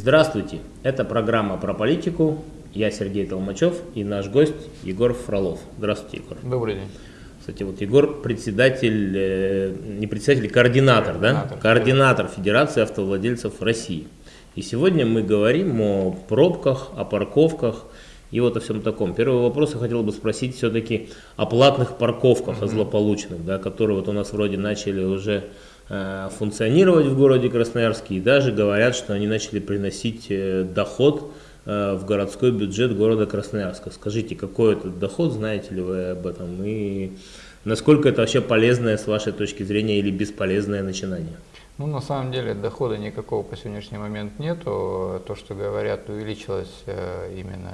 Здравствуйте, это программа про политику. Я Сергей Толмачев и наш гость Егор Фролов. Здравствуйте, Егор. Добрый день. Кстати, вот Егор председатель, э, не председатель, координатор, Координатор. да? Координатор Федерации автовладельцев России. И сегодня мы говорим о пробках, о парковках и вот о всем таком. Первый вопрос я хотел бы спросить все-таки о платных парковках, о злополучных, да, которые вот у нас вроде начали уже функционировать в городе Красноярске и даже говорят, что они начали приносить э, доход э, в городской бюджет города Красноярска. Скажите, какой этот доход, знаете ли вы об этом и насколько это вообще полезное с вашей точки зрения или бесполезное начинание? Ну, на самом деле, дохода никакого по сегодняшний момент нету. То, что говорят, увеличилось э, именно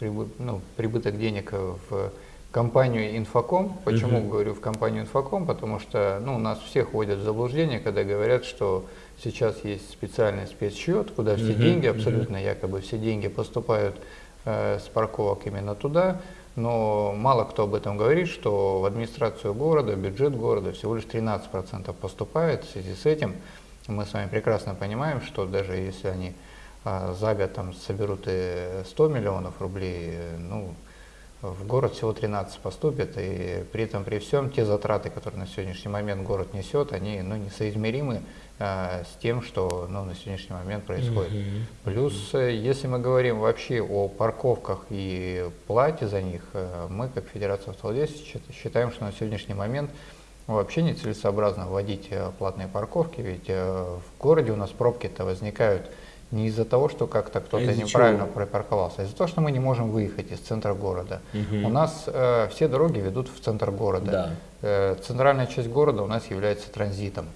прибы- ну, прибыток денег в компанию Инфоком. Почему Мгм. говорю в компанию Инфоком? Потому что ну, нас всех вводят в заблуждение, когда говорят, что сейчас есть специальный спецсчет, куда все Мгм, деньги, абсолютно якобы все деньги поступают э, с парковок именно туда. Но мало кто об этом говорит, что в администрацию города, бюджет города всего лишь 13% поступает. В связи с этим мы с вами прекрасно понимаем, что даже если они а, за год там, соберут и 100 миллионов рублей, э, ну, в город всего 13 поступит, и при этом при всем те затраты, которые на сегодняшний момент город несет, они ну, несоизмеримы а, с тем, что ну, на сегодняшний момент происходит. Мгм. Плюс, э, если мы говорим вообще о парковках и плате за них, э, мы, как Федерация счит- считаем, что на сегодняшний момент вообще нецелесообразно вводить э, платные парковки, ведь в городе у нас пробки-то возникают не из-за того, что как-то кто-то из-за неправильно чего? припарковался, а из-за того, что мы не можем выехать из центра города. Мгм. У нас э, все дороги ведут в центр города. Да. Э, центральная часть города у нас является транзитом.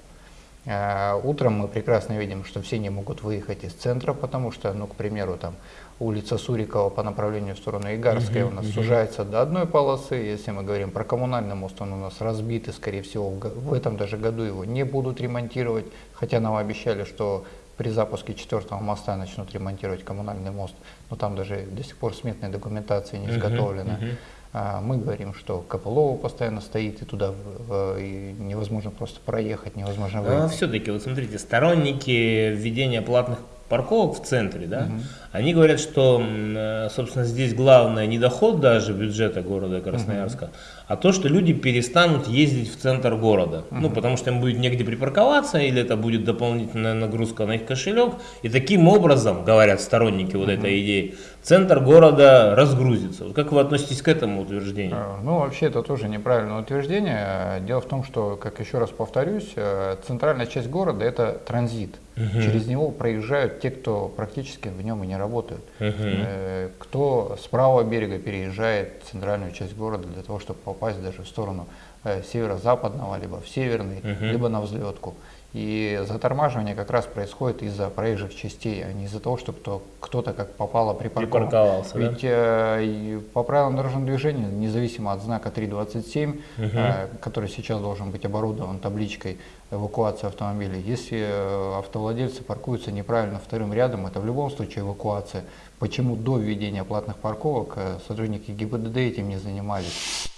Э, Утром мы прекрасно видим, что все не могут выехать из центра, потому что, ну, к примеру, там улица Сурикова по направлению в сторону Игарской Мгм, у нас мгм. сужается до одной полосы. Если мы говорим про коммунальный мост, он у нас разбит, и, скорее всего, в, в этом даже году его не будут ремонтировать, хотя нам обещали, что при запуске четвертого моста начнут ремонтировать коммунальный мост, но там даже до сих пор сметной документации не изготовлена. мгм. А, Мы говорим, что КПЛО постоянно стоит, и туда в- и невозможно просто проехать, невозможно А выехать. все-таки, вот смотрите, сторонники введения платных парковок в центре, да, Мгм. они говорят, что, э, собственно, здесь главное не доход даже бюджета города Красноярска, а то, что люди перестанут ездить в центр города. Ну, потому что им будет негде припарковаться, или это будет дополнительная нагрузка на их кошелек. И таким образом, говорят сторонники вот этой идеи, центр города разгрузится. Вот как вы относитесь к этому утверждению? Э, Ну, вообще, это тоже неправильное утверждение. Дело в том, что, как еще раз повторюсь, э, центральная часть города – это транзит. Через него проезжают те, кто практически в нем и не работают. Э, Кто с правого берега переезжает в центральную часть города для того, чтобы попасть даже в сторону э, северо-западного, либо в северный, Мгм. либо на взлетку. И затормаживание как раз происходит из-за проезжих частей, а не из-за того, что кто, кто-то как попало припарковал. Припарковался, да? Ведь э, и по правилам дорожного движения, независимо от знака 327, э, который сейчас должен быть оборудован табличкой эвакуации автомобилей, если э, автовладельцы паркуются неправильно вторым рядом, это в любом случае эвакуация. Почему до введения платных парковок э, сотрудники ГИБДД этим не занимались?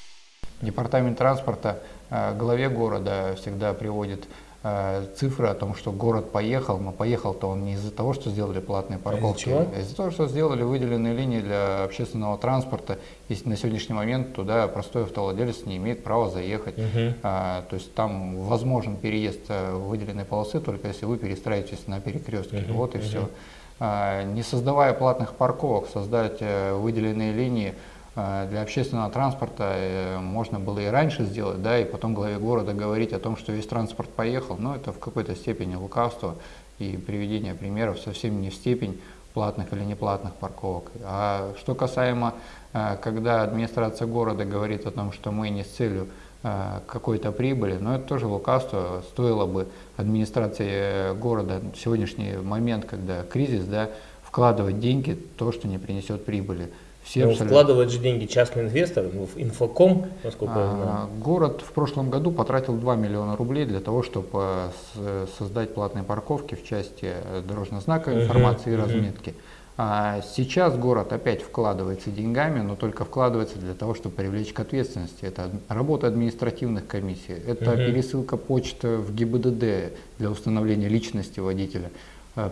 Департамент транспорта э, главе города всегда приводит э, цифры о том, что город поехал, но поехал-то он не из-за того, что сделали платные парковки, чего? а из-за того, что сделали выделенные линии для общественного транспорта. И на сегодняшний момент туда простой автовладелец не имеет права заехать. Мгм. А, то есть там возможен переезд э, выделенной полосы, только если вы перестраиваетесь на перекрестке. Мгм, Вот и мгм. все. не создавая платных парковок, создать выделенные линии для общественного транспорта э, можно было и раньше сделать, да, и потом главе города говорить о том, что весь транспорт поехал, но это в какой-то степени лукавство и приведение примеров совсем не в степень платных или неплатных парковок. А что касаемо, э, когда администрация города говорит о том, что мы не с целью э, какой-то прибыли, но это тоже лукавство. Стоило бы администрации города в сегодняшний момент, когда кризис, да, вкладывать деньги то, что не принесет прибыли. Все Ну, вкладывает же деньги частный инвестор, ну, в инфоком, насколько я знаю. А, Город в прошлом году потратил 2 миллиона рублей для того, чтобы создать платные парковки в части э, дорожного знака, информации и мгм. разметки. А сейчас город опять вкладывается деньгами, но только вкладывается для того, чтобы привлечь к ответственности. Это работа административных комиссий, это Мгм. пересылка почты в ГИБДД для установления личности водителя.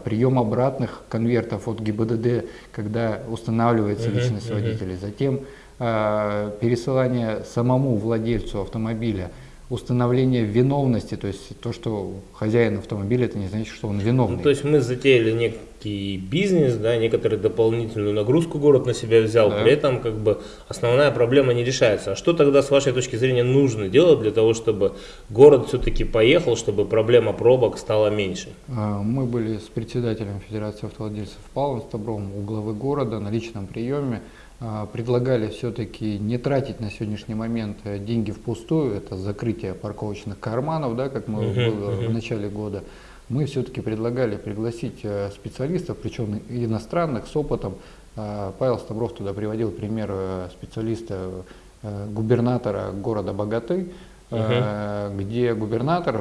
Прием обратных конвертов от ГИБДД, когда устанавливается uh-huh, личность uh-huh. водителя, затем пересылание самому владельцу автомобиля установление виновности, то есть то, что хозяин автомобиля, это не значит, что он виновный. Ну, то есть мы затеяли некий бизнес, да, некоторую дополнительную нагрузку город на себя взял, да. при этом как бы основная проблема не решается. А что тогда с вашей точки зрения нужно делать для того, чтобы город все-таки поехал, чтобы проблема пробок стала меньше? А, мы были с председателем Федерации автовладельцев Павлом Стабровым у главы города на личном приеме. А, предлагали все-таки не тратить на сегодняшний момент э, деньги впустую, это закрытие парковочных карманов, да, как мы uh -huh, было uh -huh. в начале года. Мы все-таки предлагали пригласить э, специалистов, причем иностранных, с опытом. А, Павел Ставров туда приводил пример э, специалиста, губернатора города Богаты, uh -huh. где губернатор,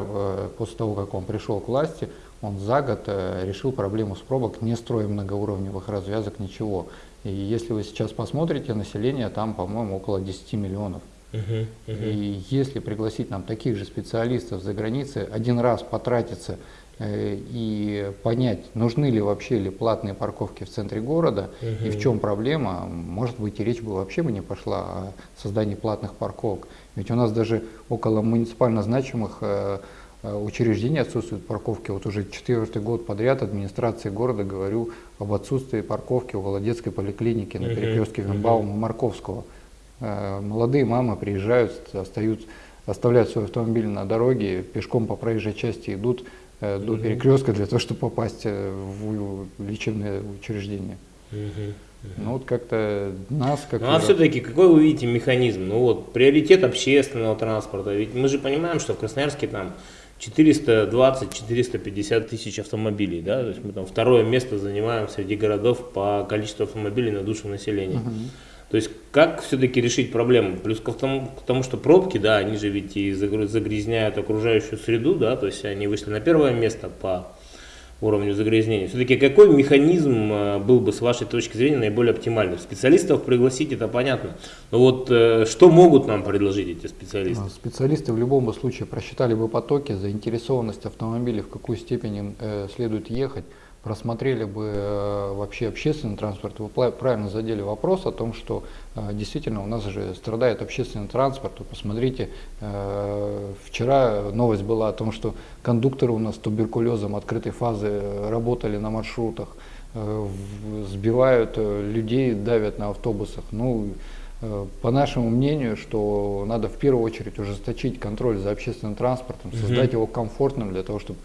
после того, как он пришел к власти, он за год решил проблему с пробок, не строя многоуровневых развязок, ничего. И если вы сейчас посмотрите, население там, по-моему, около 10 миллионов. Uh-huh, uh-huh. И если пригласить нам таких же специалистов за границей, один раз потратиться э, и понять, нужны ли вообще ли платные парковки в центре города uh-huh. и в чем проблема, может быть и речь бы вообще бы не пошла о создании платных парковок. Ведь у нас даже около муниципально значимых э, Э, учреждений отсутствуют парковки. Вот уже четвертый год подряд администрации города говорю об отсутствии парковки около детской поликлиники на перекрестке Вимбаума Марковского. Э, молодые мамы приезжают, остаются, оставляют свой автомобиль на дороге, пешком по проезжей части идут э, до перекрестка для того, чтобы попасть в лечебное учреждение. Ну вот как-то нас как... Ну а все-таки какой вы видите механизм? Ну вот приоритет общественного транспорта. Ведь мы же понимаем, что в Красноярске там 420-450 тысяч автомобилей, да, то есть мы там второе место занимаем среди городов по количеству автомобилей на душу населения. -huh. То есть как все-таки решить проблему? Плюс к тому, к тому, что пробки, да, они же ведь и загрязняют окружающую среду, да, то есть они вышли на первое место по уровню загрязнения. Все-таки какой механизм э, был бы с вашей точки зрения наиболее оптимальным? Специалистов пригласить, это понятно. Но вот э, что могут нам предложить эти специалисты? Специалисты в любом случае просчитали бы потоки, заинтересованность автомобилей, в какую степень им э, следует ехать просмотрели бы э, вообще общественный транспорт, вы правильно задели вопрос о том, что э, действительно у нас же страдает общественный транспорт. Посмотрите, э, вчера новость была о том, что кондукторы у нас с туберкулезом открытой фазы работали на маршрутах, сбивают людей, давят на автобусах. Ну, по нашему мнению, что надо в первую очередь ужесточить контроль за общественным транспортом, создать угу. его комфортным для того, чтобы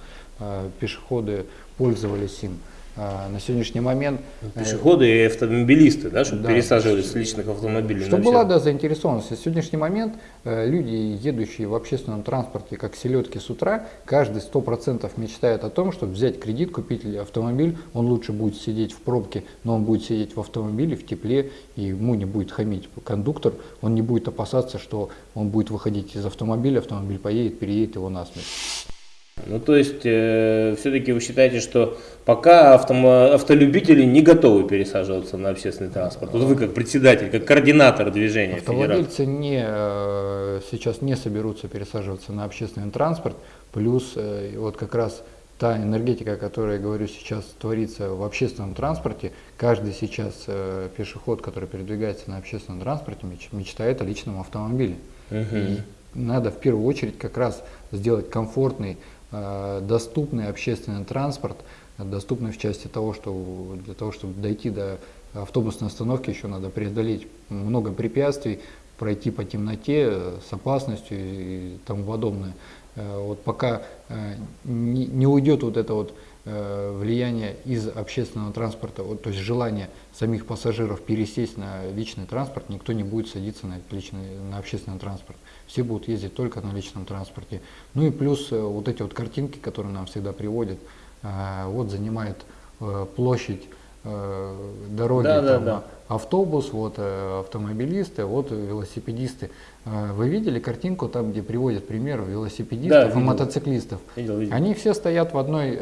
пешеходы пользовались им. А, на сегодняшний момент... Э, Пешеходы и автомобилисты, да, чтобы да, пересаживались с личных автомобилей. Чтобы была да, заинтересованность. На сегодняшний момент э, люди, едущие в общественном транспорте, как селедки с утра, каждый сто процентов мечтает о том, чтобы взять кредит, купить автомобиль. Он лучше будет сидеть в пробке, но он будет сидеть в автомобиле, в тепле, и ему не будет хамить кондуктор. Он не будет опасаться, что он будет выходить из автомобиля, автомобиль поедет, переедет его насмерть. Ну, то есть, э, все-таки вы считаете, что пока автомо, автолюбители не готовы пересаживаться на общественный транспорт? Вот вы как председатель, как координатор движения Автовладельцы не, э, сейчас не соберутся пересаживаться на общественный транспорт, плюс э, вот как раз та энергетика, о которой я говорю сейчас, творится в общественном транспорте, каждый сейчас э, пешеход, который передвигается на общественном транспорте, мечтает о личном автомобиле. Угу. И надо в первую очередь как раз сделать комфортный доступный общественный транспорт, доступный в части того, что для того, чтобы дойти до автобусной остановки, еще надо преодолеть много препятствий, пройти по темноте э, с опасностью и тому подобное. Э, вот пока не, уйдет вот это вот влияние из общественного транспорта, то есть желание самих пассажиров пересесть на личный транспорт, никто не будет садиться на, личный, на общественный транспорт все будут ездить только на личном транспорте. Ну и плюс э, вот эти вот картинки, которые нам всегда приводят, э, вот занимает э, площадь дороги, да, там, да, да. автобус, вот автомобилисты, вот велосипедисты. Вы видели картинку там, где приводят пример велосипедистов да, и мотоциклистов? Видел, видел. Они все стоят в одной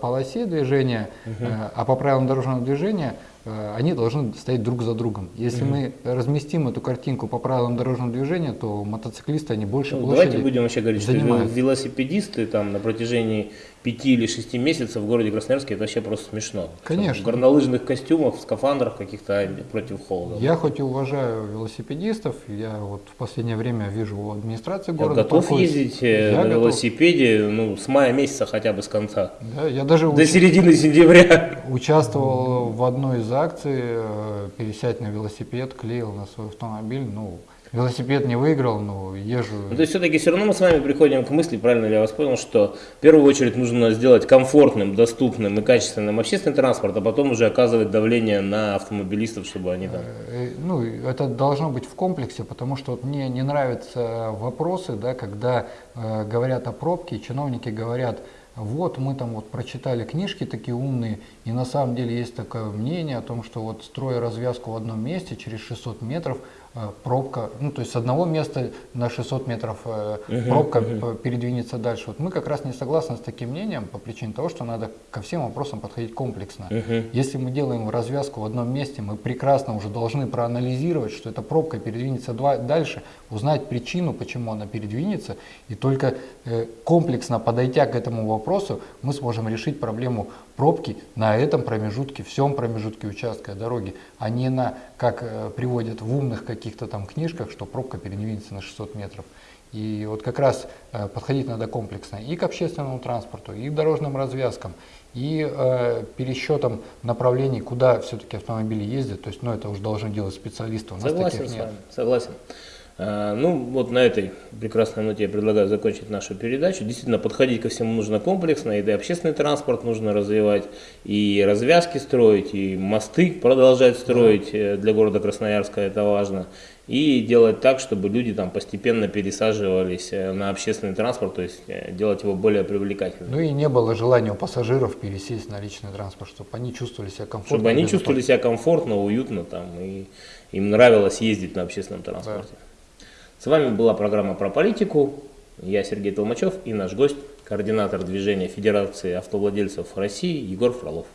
полосе движения, угу. а по правилам дорожного движения Э, они должны стоять друг за другом. Если mm мы разместим эту картинку по правилам дорожного движения, то мотоциклисты они больше ну, площади Давайте будем вообще говорить, занимают. что велосипедисты там на протяжении 5 или 6 месяцев в городе Красноярске, это вообще просто смешно. Конечно. В горнолыжных костюмах, в скафандрах каких-то против холода. Я хоть и уважаю велосипедистов, я вот в последнее время вижу у администрации Я города готов проходит- ездить э, Я на готов. велосипеде ну, с мая месяца хотя бы с конца. Да, я даже До уч- середины сентября. участвовал в одной из акций, э, пересядь на велосипед, клеил на свой автомобиль. Ну, велосипед не выиграл, но езжу. Ну, то есть все-таки все равно мы с вами приходим к мысли, правильно ли я вас понял, что в первую очередь нужно сделать комфортным, доступным и качественным общественный транспорт, а потом уже оказывать давление на автомобилистов, чтобы они там... Э, Ну, и это должно быть в комплексе, потому что вот мне не нравятся вопросы, да, когда э, говорят о пробке, чиновники говорят, вот мы там вот прочитали книжки такие умные, и на самом деле есть такое мнение о том, что вот строя развязку в одном месте, через 600 метров э, пробка, ну то есть с одного места на 600 метров э, пробка передвинется дальше. Вот мы как раз не согласны с таким мнением по причине того, что надо ко всем вопросам подходить комплексно. Если мы делаем развязку в одном месте, мы прекрасно уже должны проанализировать, что эта пробка передвинется дальше, узнать причину, почему она передвинется, и только э, комплексно подойдя к этому вопросу, мы сможем решить проблему пробки на этом промежутке, всем промежутке участка дороги, а не на, как э, приводят в умных каких-то там книжках, что пробка передвинется на 600 метров. И вот как раз э, подходить надо комплексно и к общественному транспорту, и к дорожным развязкам, и э, пересчетом направлений, куда все-таки автомобили ездят. То есть, ну, это уже должны делать специалисты. У нас Согласен таких с нет. вами, согласен. А, Ну, вот на этой прекрасной ноте я предлагаю закончить нашу передачу. Действительно, подходить ко всему нужно комплексно, и да, общественный транспорт нужно развивать, и развязки строить, и мосты продолжать строить э, для города Красноярска, это важно. И делать так, чтобы люди там постепенно пересаживались э, на общественный транспорт, то есть э, делать его более привлекательным. Ну и не было желания у пассажиров пересесть на личный транспорт, чтобы они чувствовали себя комфортно. Чтобы они чувствовали себя комфортно, уютно там, и им нравилось ездить на общественном транспорте. С вами была программа про политику. Я Сергей Толмачев и наш гость, координатор движения Федерации автовладельцев России Егор Фролов.